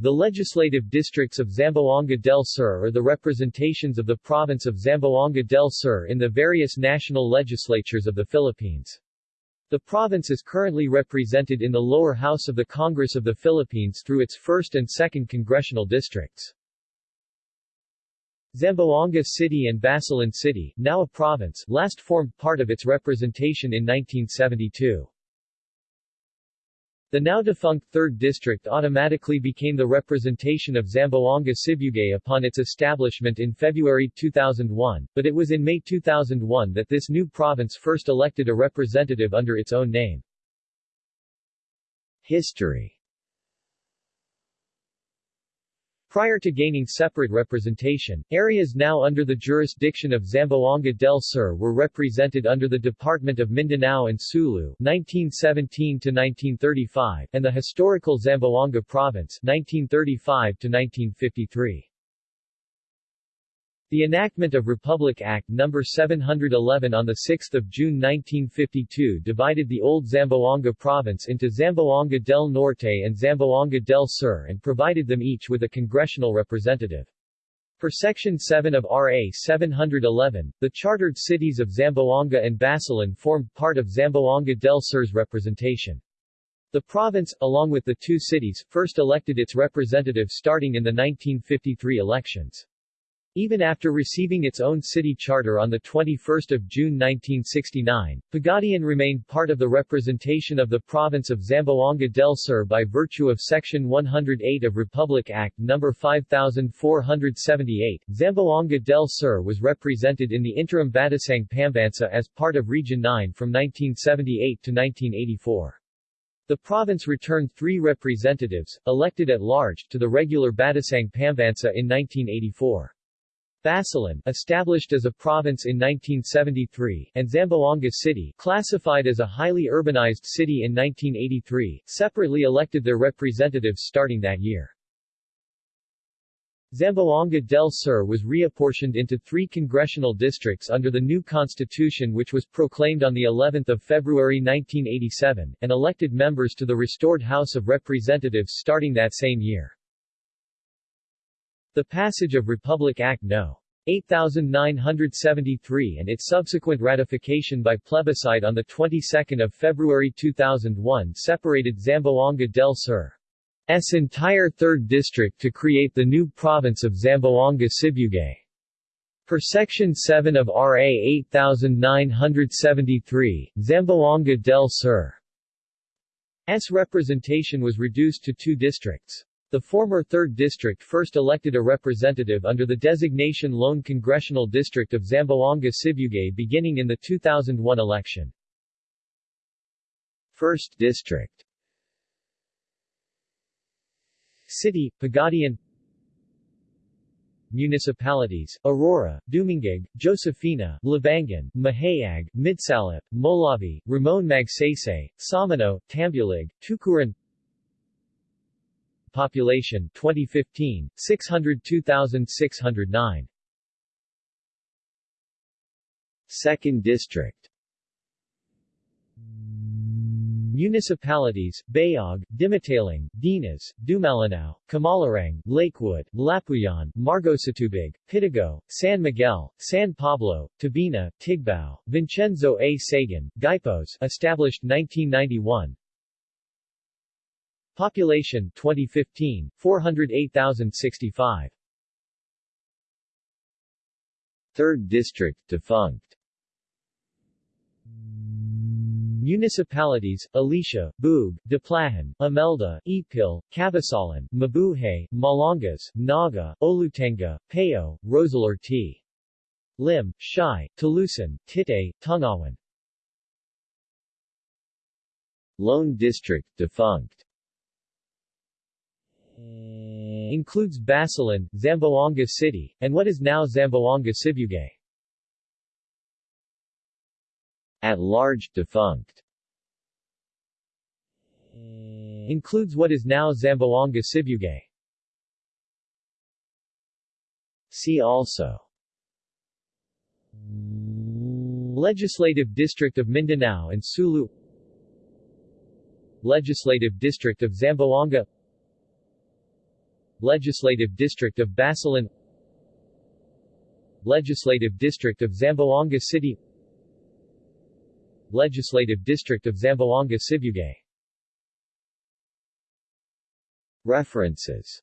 The legislative districts of Zamboanga del Sur are the representations of the province of Zamboanga del Sur in the various national legislatures of the Philippines. The province is currently represented in the lower house of the Congress of the Philippines through its 1st and 2nd congressional districts. Zamboanga City and Basilan City, now a province, last formed part of its representation in 1972. The now-defunct 3rd District automatically became the representation of Zamboanga Sibugay upon its establishment in February 2001, but it was in May 2001 that this new province first elected a representative under its own name. History Prior to gaining separate representation, areas now under the jurisdiction of Zamboanga del Sur were represented under the Department of Mindanao and Sulu 1917-1935 and the historical Zamboanga Province 1935-1953. The enactment of Republic Act No. 711 on 6 June 1952 divided the old Zamboanga province into Zamboanga del Norte and Zamboanga del Sur and provided them each with a congressional representative. Per Section 7 of RA 711, the chartered cities of Zamboanga and Basilan formed part of Zamboanga del Sur's representation. The province, along with the two cities, first elected its representative starting in the 1953 elections. Even after receiving its own city charter on 21 June 1969, Pagadian remained part of the representation of the province of Zamboanga del Sur by virtue of Section 108 of Republic Act No. 5478. Zamboanga del Sur was represented in the interim Batasang Pambansa as part of Region 9 from 1978 to 1984. The province returned three representatives, elected at large, to the regular Batasang Pambansa in 1984. Basilan, established as a province in 1973, and Zamboanga City, classified as a highly urbanized city in 1983, separately elected their representatives starting that year. Zamboanga del Sur was reapportioned into three congressional districts under the new constitution which was proclaimed on the 11th of February 1987, and elected members to the restored House of Representatives starting that same year. The passage of Republic Act No. 8973 and its subsequent ratification by plebiscite on the 22nd of February 2001 separated Zamboanga del Sur's entire 3rd district to create the new province of Zamboanga Sibugay. Per Section 7 of RA 8973, Zamboanga del Sur's representation was reduced to two districts. The former 3rd District first elected a representative under the designation Lone Congressional District of Zamboanga Sibugay beginning in the 2001 election. 1st District. City, Pagadian. Municipalities, Aurora, Dumingag, Josefina, Labangan, Mahayag, Midsalip, Molave, Ramon Magsaysay, Samano, Tambulig, Tukuran Population 2015 602,609. 2nd District Municipalities, Bayog, Dimataling, Dinas, Dumalinao, Kumalarang, Lakewood, Lapuyan, Margosatubig, Pitogo, San Miguel, San Pablo, Tabina, Tigbao, Vincenzo A. Sagun, Guipos established 1991 Population 2015, 408,065. Third District defunct. Municipalities, Alicia, Buug, Diplahan, Imelda, Ipil, Kabasalan, Mabuhay, Malangas, Naga, Olutanga, Payao, Roseller T. Lim, Siay, Talusan, Titay, Tungawan Lone District defunct includes Basilan, Zamboanga City, and what is now Zamboanga Sibugay. At large defunct includes what is now Zamboanga Sibugay. See also Legislative District of Mindanao and Sulu Legislative District of Zamboanga Legislative District of Basilan. Legislative District of Zamboanga City. Legislative District of Zamboanga Sibugay References